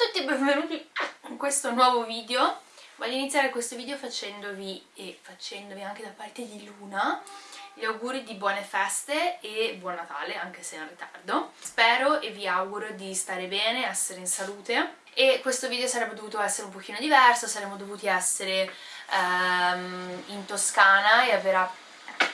a tutti e benvenuti in questo nuovo video. Voglio iniziare questo video facendovi, e facendovi anche da parte di Luna, gli auguri di buone feste e buon Natale, anche se in ritardo. Spero e vi auguro di stare bene, essere in salute. E questo video sarebbe dovuto essere un pochino diverso, saremmo dovuti essere um, in Toscana e aver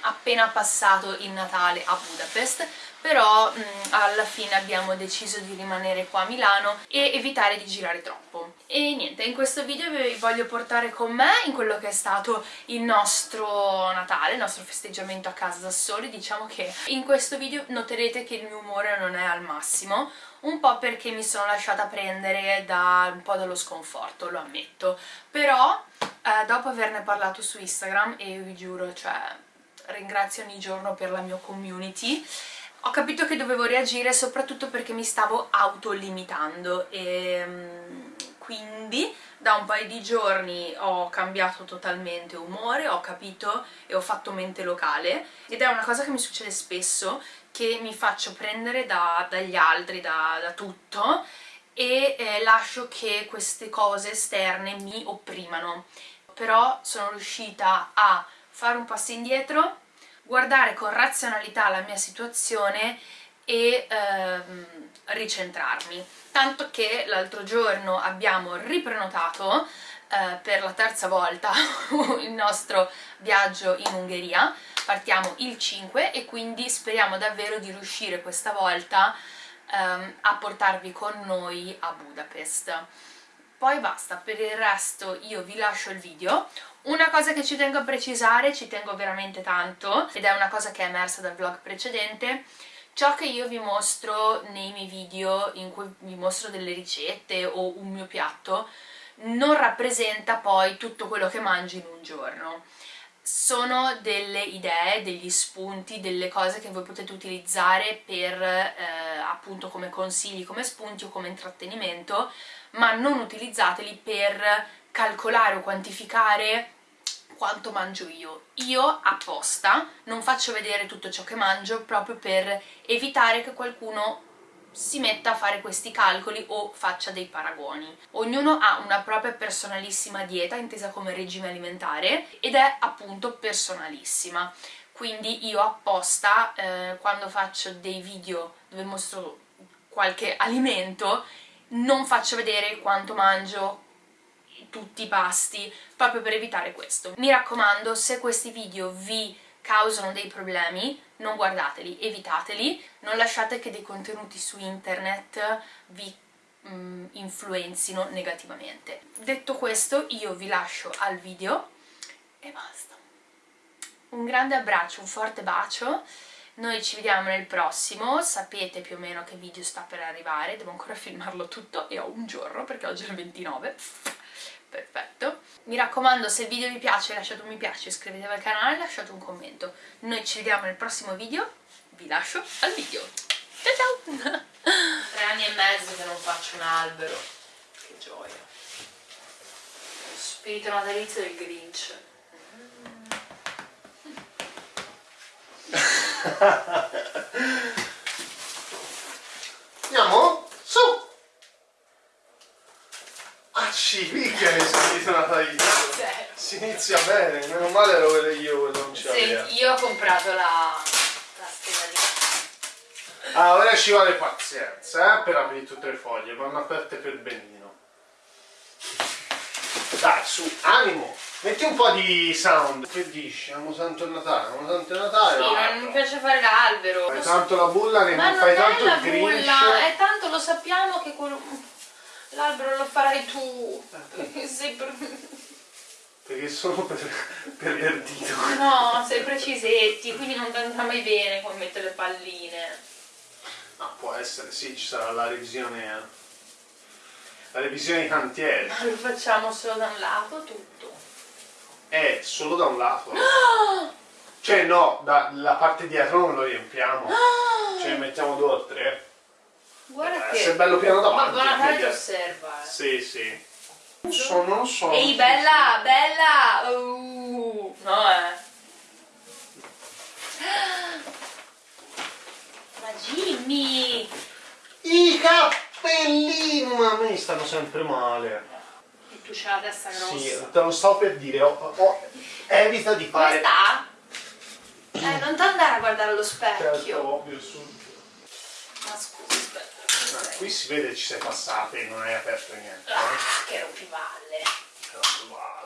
appena passato il Natale a Budapest però mh, alla fine abbiamo deciso di rimanere qua a Milano e evitare di girare troppo. E niente, in questo video vi voglio portare con me in quello che è stato il nostro Natale, il nostro festeggiamento a casa da soli, diciamo che in questo video noterete che il mio umore non è al massimo, un po' perché mi sono lasciata prendere da un po' dallo sconforto, lo ammetto, però eh, dopo averne parlato su Instagram e vi giuro, cioè ringrazio ogni giorno per la mia community ho capito che dovevo reagire soprattutto perché mi stavo autolimitando e mm, quindi da un paio di giorni ho cambiato totalmente umore, ho capito e ho fatto mente locale ed è una cosa che mi succede spesso che mi faccio prendere da, dagli altri, da, da tutto e eh, lascio che queste cose esterne mi opprimano. Però sono riuscita a fare un passo indietro guardare con razionalità la mia situazione e ehm, ricentrarmi. Tanto che l'altro giorno abbiamo riprenotato eh, per la terza volta il nostro viaggio in Ungheria, partiamo il 5 e quindi speriamo davvero di riuscire questa volta ehm, a portarvi con noi a Budapest. Poi basta, per il resto io vi lascio il video, una cosa che ci tengo a precisare, ci tengo veramente tanto, ed è una cosa che è emersa dal vlog precedente, ciò che io vi mostro nei miei video in cui vi mostro delle ricette o un mio piatto non rappresenta poi tutto quello che mangio in un giorno sono delle idee, degli spunti, delle cose che voi potete utilizzare per eh, appunto come consigli, come spunti o come intrattenimento ma non utilizzateli per calcolare o quantificare quanto mangio io. Io apposta non faccio vedere tutto ciò che mangio proprio per evitare che qualcuno si metta a fare questi calcoli o faccia dei paragoni. Ognuno ha una propria personalissima dieta, intesa come regime alimentare, ed è appunto personalissima. Quindi io apposta, eh, quando faccio dei video dove mostro qualche alimento, non faccio vedere quanto mangio, tutti i pasti, proprio per evitare questo. Mi raccomando, se questi video vi causano dei problemi, non guardateli, evitateli, non lasciate che dei contenuti su internet vi mm, influenzino negativamente. Detto questo, io vi lascio al video e basta. Un grande abbraccio, un forte bacio, noi ci vediamo nel prossimo, sapete più o meno che video sta per arrivare, devo ancora filmarlo tutto e ho un giorno perché oggi è il 29 perfetto mi raccomando se il video vi piace lasciate un mi piace, iscrivetevi al canale e lasciate un commento. Noi ci vediamo nel prossimo video. Vi lascio al video. Ciao ciao. Tre anni e mezzo che non faccio un albero. Che gioia. Lo spirito natalizio del Grinch. Andiamo? Su! Ah sì, mica ne spirito natalizio Si inizia bene, meno male ero quello io quello non ce l'aveva Io ho comprato la, la stella di Ah, ora ci vuole pazienza, eh, per aprire tutte le foglie, vanno aperte per benino Dai, su, animo! Metti un po' di sound. Che dici? Amo Santo Natale, Amo Santo Natale. Sì, non mi piace fare l'albero. Fai tanto la bulla, ne Ma fai tanto il Grinch. Bulla, è tanto lo sappiamo che l'albero lo farai tu. Eh, sei per... Perché sono per, pervertito. No, sei precisetti, quindi non andrà mai bene come mettere le palline. No, può essere, sì, ci sarà la revisione. Eh. La revisione di cantiere. Ma lo facciamo solo da un lato tutto è solo da un lato. Cioè no, dalla parte dietro non lo riempiamo. Cioè mettiamo due o tre. Guarda eh, che... Se è bello piano davanti. Ma buona ti osserva. Eh. Sì, sì. Non so, non so. Ehi, bella, bella! Uh, no, eh. Ma Jimmy! I bellino, ma a me stanno sempre male. E tu c'hai la testa grossa. Sì, te lo sto per dire, oh, oh, evita di Come fare... sta? Eh, non ti andare a guardare allo Certo, specchio. ovvio, subito. Ma scusa, aspetta. Ah, qui si vede che ci sei passata e non hai aperto niente. Ah, Eh? che rompivalle. Però, guarda.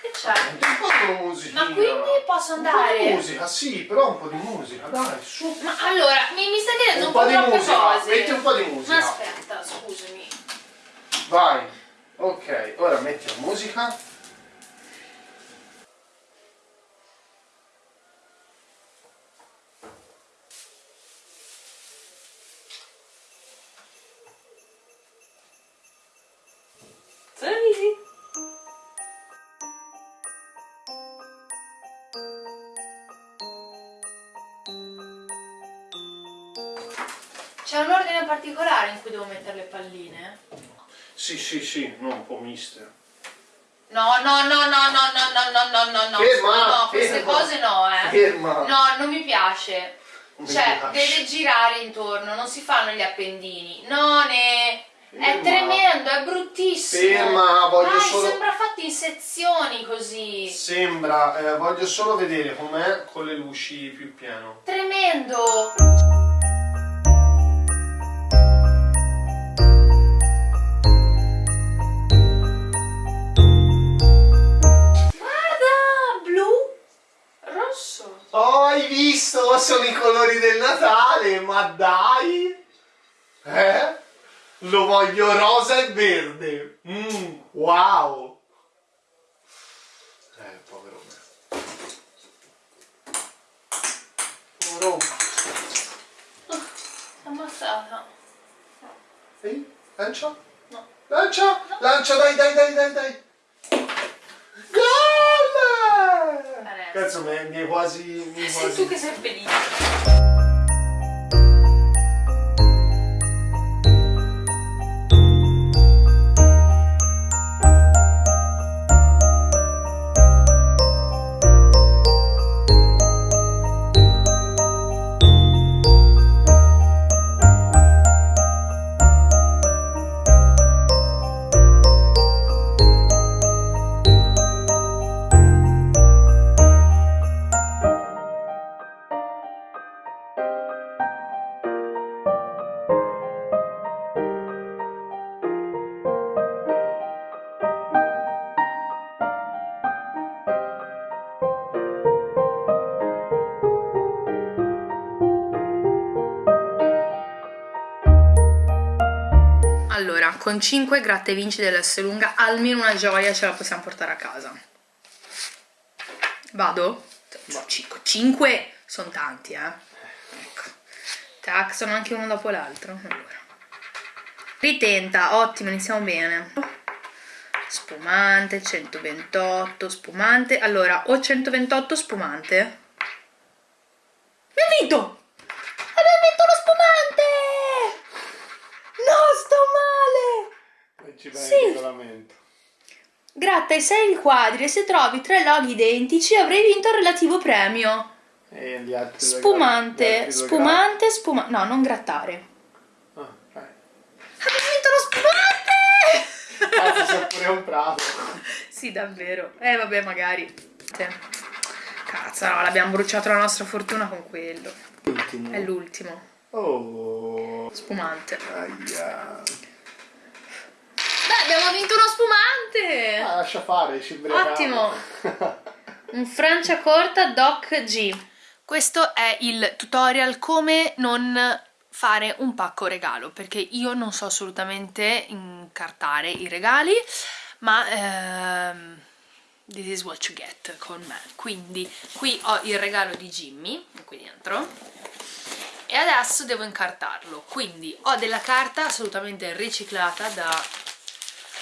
Che c'è? Senti un po' di musica. Ma quindi posso Un po' andare? di musica, sì, però un po' di musica, dai, su. Ma allora, mi, mi stai chiedendo Un un, po' di troppe musica, cose. metti un po' di musica. Ma aspetta, scusami. Vai. Ok, ora metti la musica. C'è un ordine particolare in cui devo mettere le palline? Sì, sì, sì, no, un po' mister. No, no, no, no, no, no, no, no, no, no, no, Ferma, no, queste ferma. cose no, eh. Ferma. No, non mi piace. Non mi Cioè, piace. deve girare intorno, non si fanno gli appendini. No, ne... È Ferma. tremendo, è bruttissimo. Ferma, voglio Dai, solo- sembra fatto in sezioni così. Sembra, eh, voglio solo vedere com'è con le luci più piano. Tremendo. Colori del Natale, ma dai! Eh? Lo voglio rosa e verde. Mmm, wow! Eh, povero me. Povero. Ammazzata. Ehi, lancia? No. Lancia! Lancia, dai, dai, dai, dai, dai! Gol! Adesso. Cazzo, mi mi è quasi... Mi Sei quasi... tu che sei felice. Con 5 gratte vinci lunga, almeno una gioia ce la possiamo portare a casa. Vado? 5 sono tanti, eh. Ecco. Tac, sono anche uno dopo l'altro. Allora. Ritenta, ottimo, iniziamo bene. Spumante, 128, spumante. Allora, o 128 spumante. Abbiamo vinto! Abbiamo vinto lo spumante! No, sto male! Ci vai il Sì. Regolamento. Gratta i 6 riquadri e se trovi tre loghi identici avrai vinto il relativo premio. E gli altri Spumante, gli spumante, spumante. No, non grattare. gra- Ah, vai. Abbiamo vinto lo spumante! Cazzo, sei pure un prato. sì, davvero. Eh, vabbè, magari. Cazzo, no, l'abbiamo bruciato la nostra fortuna con quello. Ultimo. È l'ultimo. Oh. Spumante. Aia. Abbiamo vinto uno spumante! Ah, lascia fare, ci ubriachiamo. Ottimo. Un Francia corta Doc G. Questo è il tutorial come non fare un pacco regalo perché io non so assolutamente incartare i regali ma ehm, this is what you get con me quindi qui ho il regalo di Jimmy qui dentro e adesso devo incartarlo quindi ho della carta assolutamente riciclata da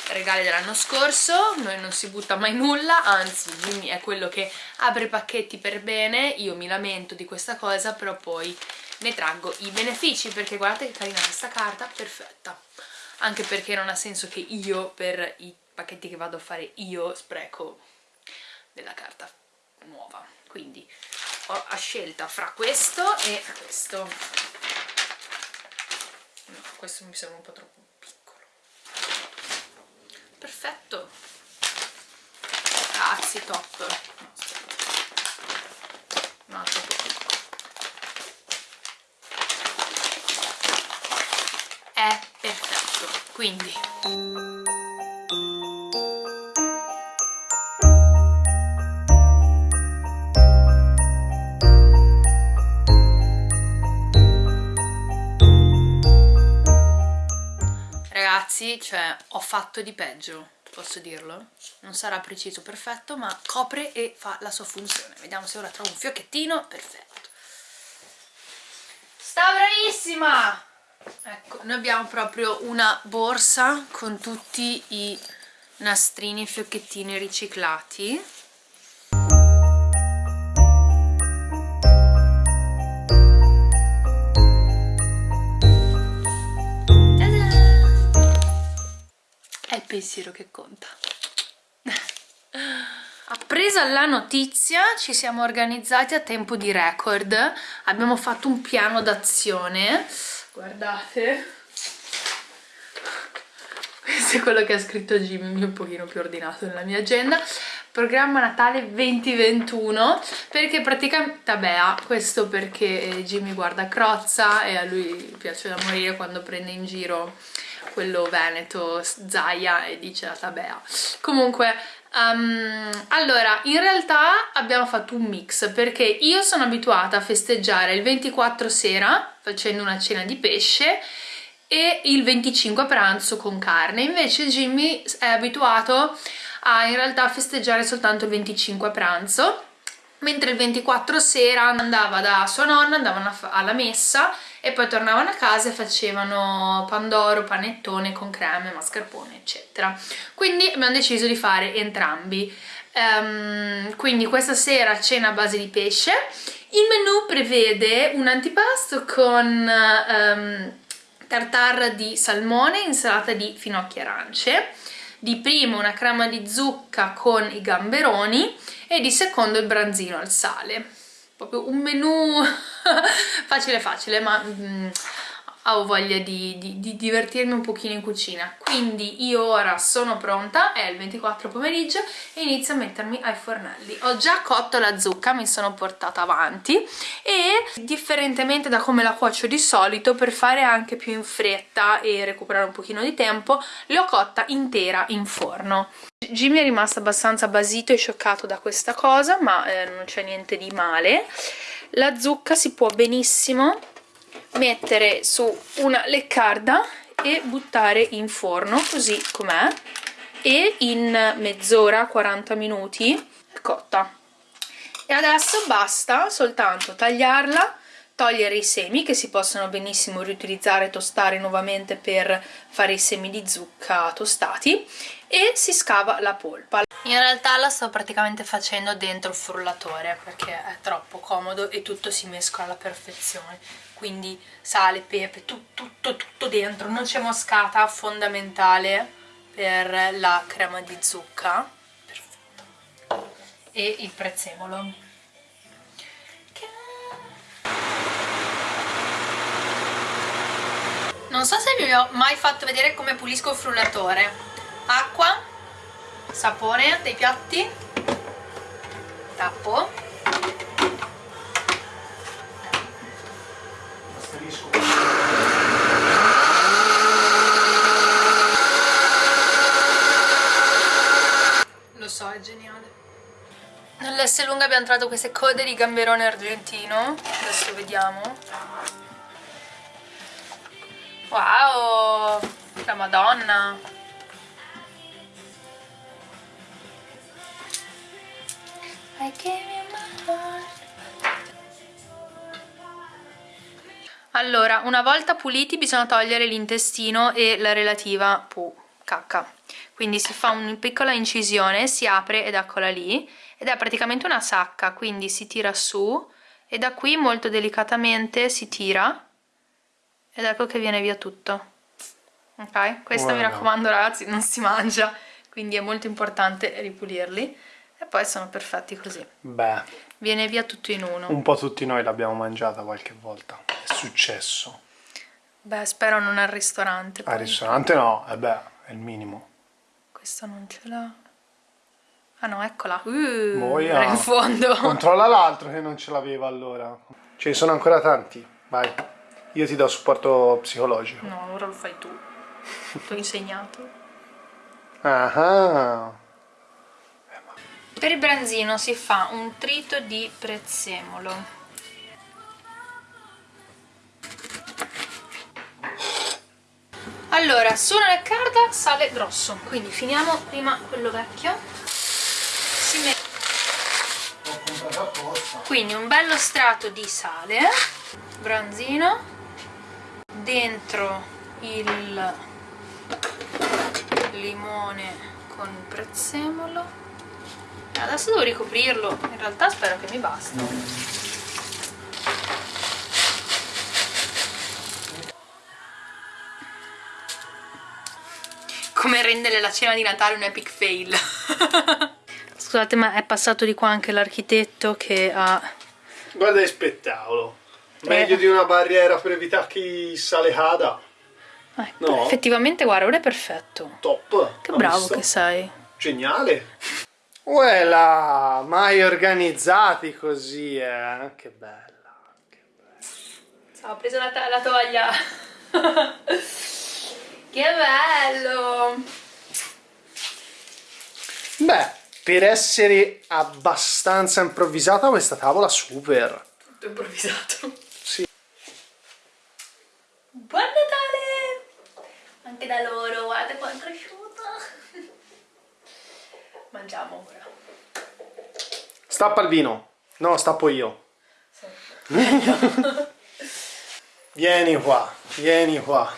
regali dell'anno scorso, noi non si butta mai nulla, anzi Jimmy è quello che apre i pacchetti per bene, io mi lamento di questa cosa, però poi ne traggo i benefici, perché guardate che carina questa carta, perfetta. Anche perché non ha senso che io, per i pacchetti che vado a fare io, spreco della carta nuova. Quindi ho a scelta fra questo e questo. No questo mi sembra un po' troppo perfetto. Grazie top. No troppo piccolo è perfetto. Quindi ragazzi, cioè, ho fatto di peggio, posso dirlo? Non sarà preciso, perfetto, ma copre e fa la sua funzione. Vediamo se ora trovo un fiocchettino, perfetto. Sta bravissima! Ecco, noi abbiamo proprio una borsa con tutti i nastrini e fiocchettini riciclati pensiero che conta. Appresa la notizia ci siamo organizzati a tempo di record, abbiamo fatto un piano d'azione, guardate, questo è quello che ha scritto Jimmy, un pochino più ordinato nella mia agenda, programma Natale 2021 perché praticamente, vabbè, questo perché Jimmy guarda Crozza e a lui piace da morire quando prende in giro quello veneto, Zaia e dice la tabea. Comunque, um, allora, in realtà abbiamo fatto un mix perché io sono abituata a festeggiare il 24 sera facendo una cena di pesce e il 25 a pranzo con carne, invece Jimmy è abituato a in realtà festeggiare soltanto il 25 a pranzo mentre il 24 sera andava da sua nonna, andavano alla messa e poi tornavano a casa e facevano pandoro, panettone con creme, mascarpone eccetera. Quindi abbiamo deciso di fare entrambi. Um, quindi questa sera cena a base di pesce. Il menù prevede un antipasto con um, tartare di salmone, insalata di finocchi arance di primo una crema di zucca con i gamberoni e di secondo il branzino al sale. Proprio un menù facile facile ma mm, ho voglia di, di, di, divertirmi un pochino in cucina. Quindi io ora sono pronta è il 24 pomeriggio e inizio a mettermi ai fornelli. Ho già cotto la zucca mi sono portata avanti e differentemente da come la cuocio di solito per fare anche più in fretta e recuperare un pochino di tempo l'ho cotta intera in forno. Jimmy è rimasto abbastanza basito e scioccato da questa cosa ma eh, non c'è niente di male. La zucca si può benissimo mettere su una leccarda e buttare in forno così com'è e in mezz'ora 40 minuti cotta. E adesso basta soltanto tagliarla togliere i semi che si possono benissimo riutilizzare e tostare nuovamente per fare i semi di zucca tostati e si scava la polpa. In realtà la sto praticamente facendo dentro il frullatore perché è troppo comodo e tutto si mescola alla perfezione. Quindi sale, pepe, tu, tutto, tutto dentro, noce moscata fondamentale per la crema di zucca. Perfetto. e il prezzemolo. Non so se vi ho mai fatto vedere come pulisco il frullatore acqua sapone dei piatti tappo Lo so, è geniale. Nell'S lunga abbiamo trovato queste code di gamberone argentino. Adesso vediamo. Wow! La madonna! Allora, una volta puliti bisogna togliere l'intestino e la relativa pu, cacca. Quindi si fa una piccola incisione, si apre ed eccola lì, ed è praticamente una sacca, quindi si tira su e da qui molto delicatamente si tira ed ecco che viene via tutto. Ok? Questo wow. mi raccomando ragazzi, non si mangia, quindi è molto importante ripulirli e poi sono perfetti così. Beh. Viene via tutto in uno. Un po' tutti noi l'abbiamo mangiata qualche volta successo. Beh, spero non al ristorante. Al ristorante no, eh beh, è il minimo. Questa non ce l'ha. Ah no, eccola. Uh, Boia. in fondo. Controlla l'altro che non ce l'aveva allora. Ce ne sono ancora tanti. Vai. Io ti do supporto psicologico. No, ora lo fai tu. Ti ho insegnato. Ah. Per il branzino si fa un trito di prezzemolo. Allora, nel carta, sale grosso. Quindi finiamo prima quello vecchio. Si mette quindi un bello strato di sale, branzino, dentro il limone con il prezzemolo. Adesso devo ricoprirlo, in realtà spero che mi basti. Come rendere la cena di Natale un epic fail. Scusate, ma è passato di qua anche l'architetto che ha Guarda che spettacolo. Meglio Eh. di una barriera per evitare che sale cada. Ecco, No. effettivamente guarda, ora è perfetto. Top. Che bravo visto? che sei. Geniale. Uela, mai organizzati così, eh. Che bella. Ho preso la, la tovaglia. che bello. Beh, per essere abbastanza improvvisata questa tavola super. Tutto improvvisato. Sì. Buon Natale! Anche da loro, guardate quanto è cresciuto. Mangiamo ora. Stappa il vino. No, stappo io. Vieni qua, vieni qua.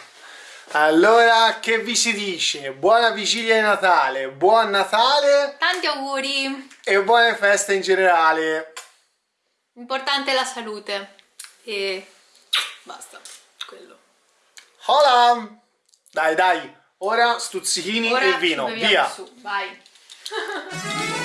Allora, che vi si dice? Buona vigilia di Natale, buon Natale Tanti auguri! e buone feste in generale. Importante è la salute. E basta. Quello. Hola! Dai, dai, ora stuzzichini Ora e vino, via. Su. Vai.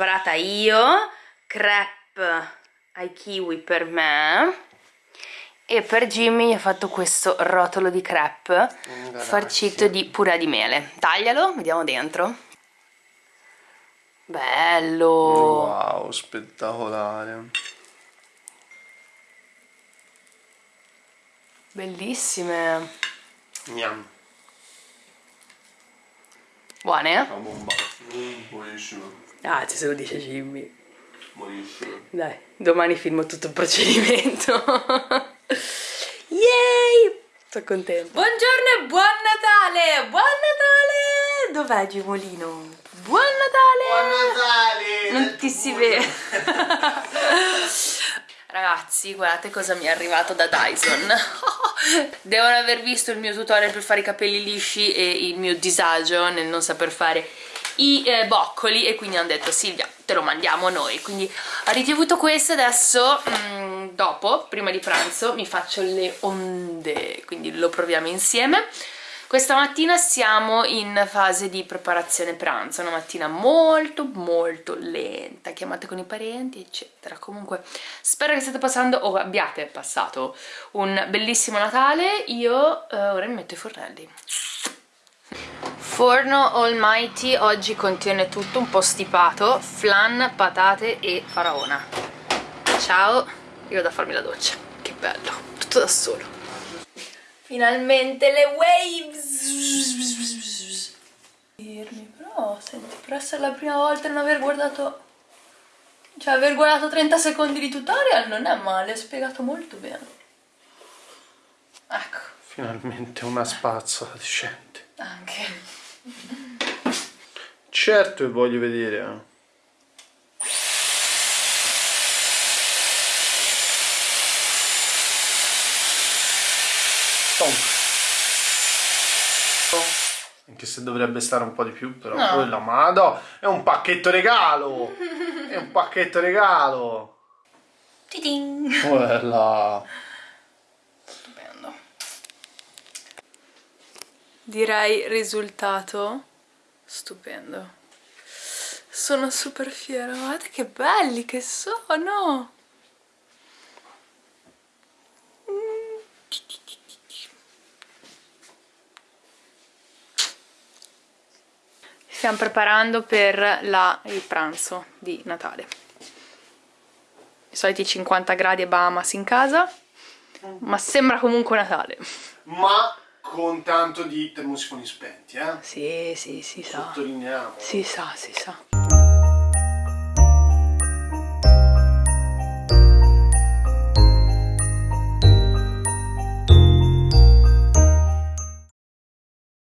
preparata io, crepe ai kiwi per me e per Jimmy ho fatto questo rotolo di crepe farcito di purè di mele. Taglialo, vediamo dentro. Bello! Wow, spettacolare. Bellissime! Miam. Buone? Una bomba. Ah, se lo dice Jimmy. Buonissimo. Dai, domani filmo tutto il procedimento. Yay! Sono contenta. Buongiorno e buon Natale! Buon Natale! Dov'è Gimolino? Buon Natale! Natale! Non ti si vede. Ragazzi, guardate cosa mi è arrivato da Dyson. Devono aver visto il mio tutorial per fare i capelli lisci e il mio disagio nel non saper fare i eh, boccoli e quindi hanno detto Silvia te lo mandiamo noi quindi ho ricevuto questo adesso mm, dopo, prima di pranzo mi faccio le onde quindi lo proviamo insieme questa mattina siamo in fase di preparazione pranzo, una mattina molto molto lenta, chiamate con i parenti eccetera. Comunque spero che state passando o abbiate passato un bellissimo Natale, io eh, ora mi metto i fornelli. Forno Almighty oggi contiene tutto un po' stipato, flan, patate e faraona. Ciao, io vado a farmi la doccia, che bello, tutto da solo. Finalmente le waves! Dirmi, però, senti, per essere la prima volta non aver guardato... Cioè, aver guardato 30 secondi di tutorial non è male, è spiegato molto bene. Ecco, Finalmente una spazzola decente. anche. Certo che voglio vedere. Eh. Anche se dovrebbe stare un po' di più, però. No. Quella, ma no, è un pacchetto regalo! è un pacchetto regalo! Tidin! Quella! Direi risultato stupendo. Sono super fiera, guardate che belli che sono! Stiamo preparando per la- il pranzo di Natale. I soliti 50 gradi e Bahamas in casa, ma sembra comunque Natale. Ma con tanto di termosifoni spenti, eh? Sì, sì, si sa. Sottolineiamo. Si sa, si sa.